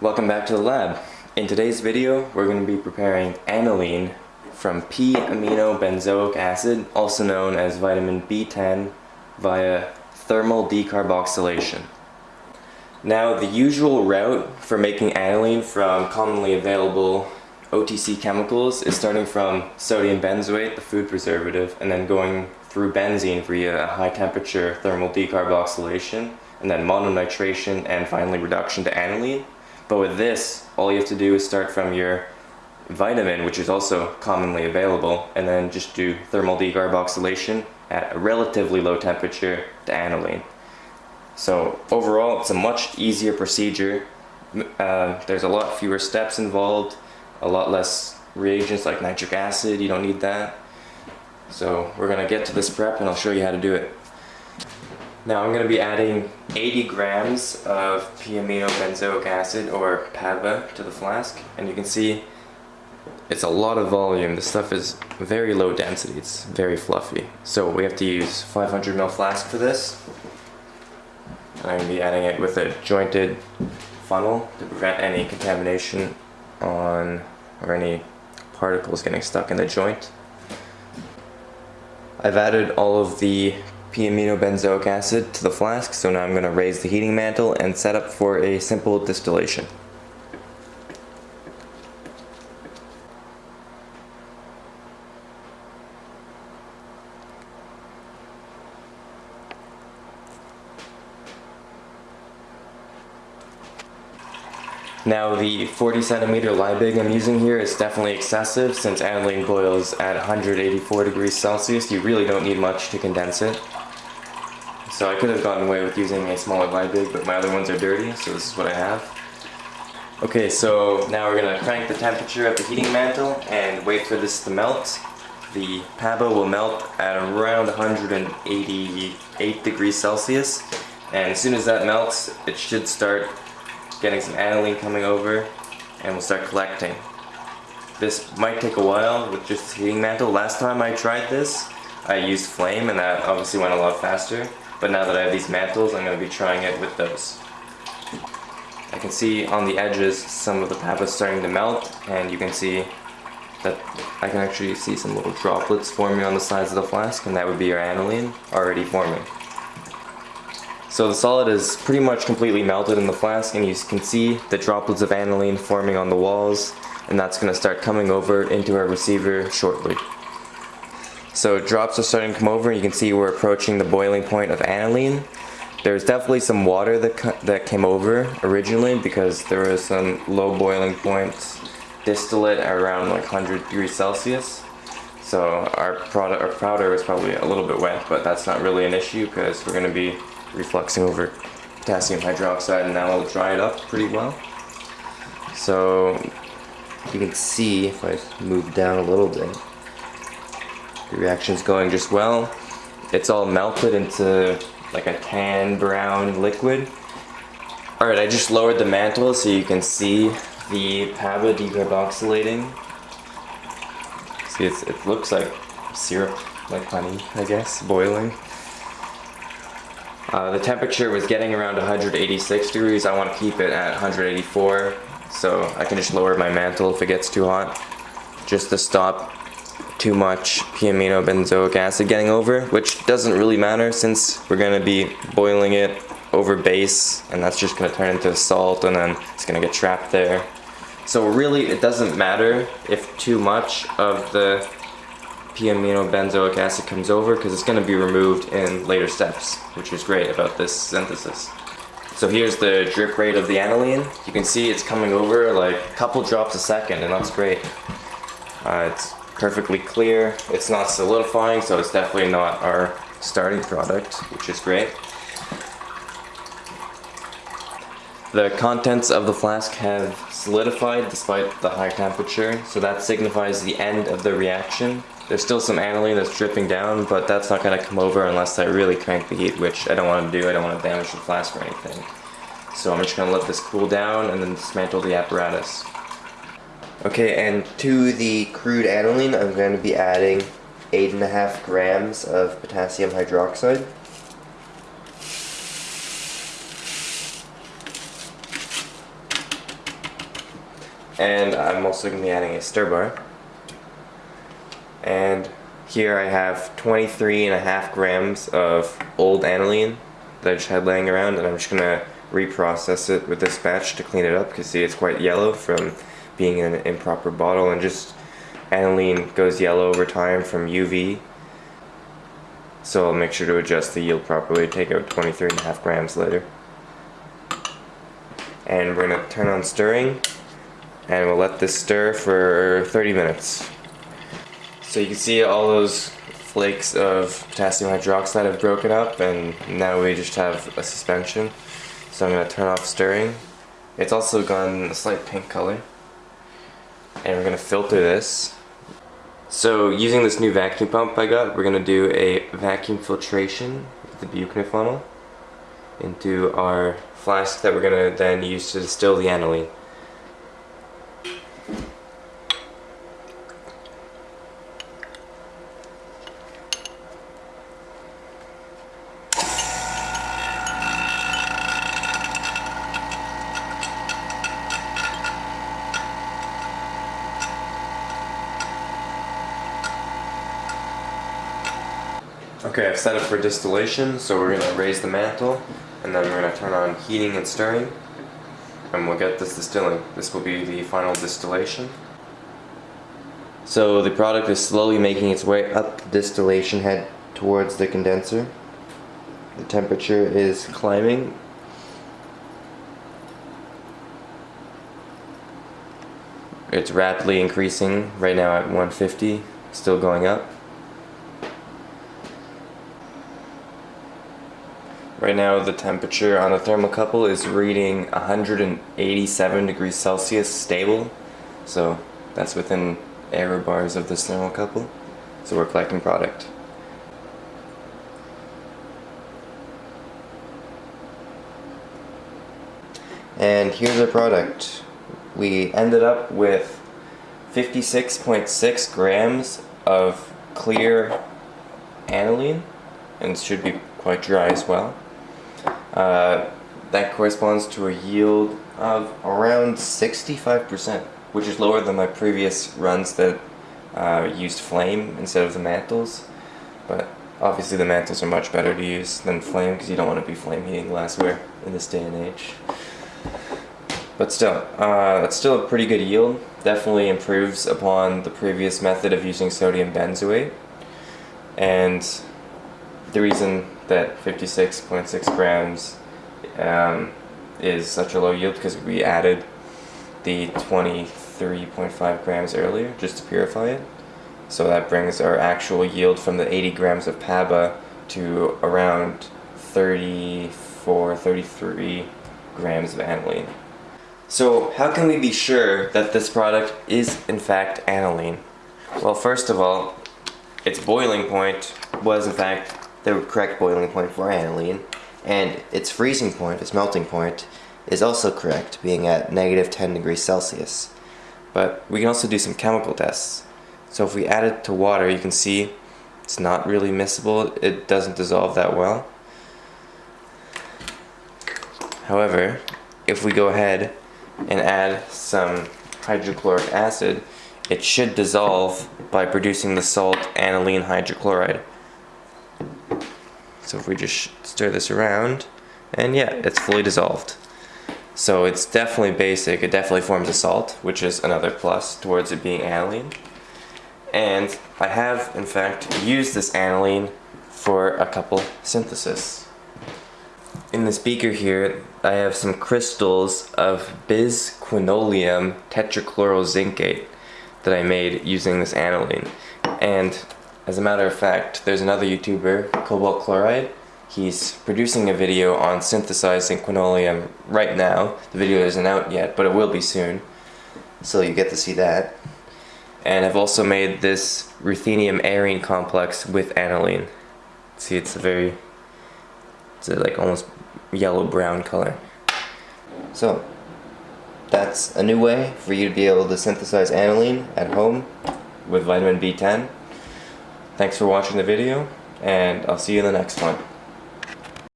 Welcome back to the lab. In today's video, we're going to be preparing aniline from p-amino benzoic acid, also known as vitamin B10, via thermal decarboxylation. Now, the usual route for making aniline from commonly available OTC chemicals is starting from sodium benzoate, the food preservative, and then going through benzene via high temperature thermal decarboxylation, and then mononitration, and finally reduction to aniline. But with this, all you have to do is start from your vitamin, which is also commonly available, and then just do thermal decarboxylation at a relatively low temperature to aniline. So overall, it's a much easier procedure. Uh, there's a lot fewer steps involved, a lot less reagents like nitric acid, you don't need that. So we're gonna get to this prep and I'll show you how to do it. Now I'm gonna be adding 80 grams of p-amino benzoic acid or PABA to the flask and you can see it's a lot of volume. The stuff is very low density, it's very fluffy. So we have to use 500 ml flask for this. And I'm gonna be adding it with a jointed funnel to prevent any contamination on or any particles getting stuck in the joint. I've added all of the p-amino benzoic acid to the flask so now I'm going to raise the heating mantle and set up for a simple distillation. Now the 40 centimeter Liebig I'm using here is definitely excessive since aniline boils at 184 degrees Celsius. You really don't need much to condense it. So I could have gotten away with using a smaller Liebig, but my other ones are dirty, so this is what I have. Okay, so now we're gonna crank the temperature of the heating mantle and wait for this to melt. The PABA will melt at around 188 degrees Celsius. And as soon as that melts, it should start getting some aniline coming over and we'll start collecting. This might take a while with just heating mantle. Last time I tried this, I used flame and that obviously went a lot faster. But now that I have these mantles, I'm going to be trying it with those. I can see on the edges some of the PABA starting to melt and you can see that I can actually see some little droplets forming on the sides of the flask and that would be your aniline already forming. So the solid is pretty much completely melted in the flask and you can see the droplets of aniline forming on the walls and that's going to start coming over into our receiver shortly. So drops are starting to come over and you can see we're approaching the boiling point of aniline. There's definitely some water that, that came over originally because there was some low boiling points distillate around like 100 degrees Celsius. So our product, our powder is probably a little bit wet, but that's not really an issue because we're going to be refluxing over potassium hydroxide and that will dry it up pretty well. So you can see if I move down a little bit, the reaction's going just well. It's all melted into like a tan brown liquid. Alright, I just lowered the mantle so you can see the PABA decarboxylating. See, it looks like syrup, like honey, I guess, boiling. Uh, the temperature was getting around 186 degrees. I want to keep it at 184 so I can just lower my mantle if it gets too hot just to stop too much p-amino benzoic acid getting over which doesn't really matter since we're going to be boiling it over base and that's just going to turn into salt and then it's going to get trapped there. So really it doesn't matter if too much of the p-amino benzoic acid comes over because it's going to be removed in later steps, which is great about this synthesis. So here's the drip rate of the aniline. You can see it's coming over like a couple drops a second and that's great. Uh, it's perfectly clear. It's not solidifying, so it's definitely not our starting product, which is great. The contents of the flask have solidified despite the high temperature, so that signifies the end of the reaction. There's still some aniline that's dripping down, but that's not going to come over unless I really crank the heat, which I don't want to do. I don't want to damage the flask or anything. So I'm just going to let this cool down and then dismantle the apparatus. Okay, and to the crude aniline, I'm going to be adding 8.5 grams of potassium hydroxide. And I'm also going to be adding a stir bar. And here I have 23 and a half grams of old aniline that I just had laying around and I'm just going to reprocess it with this batch to clean it up because see it's quite yellow from being in an improper bottle and just aniline goes yellow over time from UV so I'll make sure to adjust the yield properly take out 23 and a half grams later. And we're going to turn on stirring and we'll let this stir for 30 minutes so you can see all those flakes of potassium hydroxide have broken up and now we just have a suspension so I'm going to turn off stirring. It's also gone a slight pink color. And we're going to filter this. So using this new vacuum pump I got, we're going to do a vacuum filtration with the funnel into our flask that we're going to then use to distill the aniline. Okay, I've set up for distillation, so we're going to raise the mantle, and then we're going to turn on heating and stirring, and we'll get this distilling. This will be the final distillation. So the product is slowly making its way up the distillation head towards the condenser. The temperature is climbing. It's rapidly increasing, right now at 150, still going up. Right now the temperature on the thermocouple is reading 187 degrees Celsius stable. So that's within error bars of this thermocouple. So we're collecting product. And here's our product. We ended up with 56.6 grams of clear aniline and should be quite dry as well. Uh, that corresponds to a yield of around 65%, which is lower than my previous runs that uh, used flame instead of the mantles. But obviously the mantles are much better to use than flame because you don't want to be flame heating glassware in this day and age. But still, uh, it's still a pretty good yield. Definitely improves upon the previous method of using sodium benzoate. And the reason that 56.6 grams um, is such a low yield because we added the 23.5 grams earlier just to purify it. So that brings our actual yield from the 80 grams of PABA to around 34, 33 grams of aniline. So how can we be sure that this product is in fact aniline? Well first of all, its boiling point was in fact the correct boiling point for aniline, and its freezing point, its melting point, is also correct, being at negative 10 degrees Celsius. But we can also do some chemical tests. So if we add it to water, you can see it's not really miscible, it doesn't dissolve that well. However, if we go ahead and add some hydrochloric acid, it should dissolve by producing the salt aniline hydrochloride. So if we just stir this around, and yeah, it's fully dissolved. So it's definitely basic, it definitely forms a salt, which is another plus towards it being aniline. And I have, in fact, used this aniline for a couple synthesis. In this beaker here, I have some crystals of bisquinoline tetrachlorozincate that I made using this aniline. And as a matter of fact, there's another YouTuber, Cobalt Chloride. He's producing a video on synthesizing quinoline right now. The video isn't out yet, but it will be soon. So you get to see that. And I've also made this ruthenium arene complex with aniline. See, it's a very, it's a like almost yellow-brown color. So, that's a new way for you to be able to synthesize aniline at home with vitamin B10. Thanks for watching the video, and I'll see you in the next one.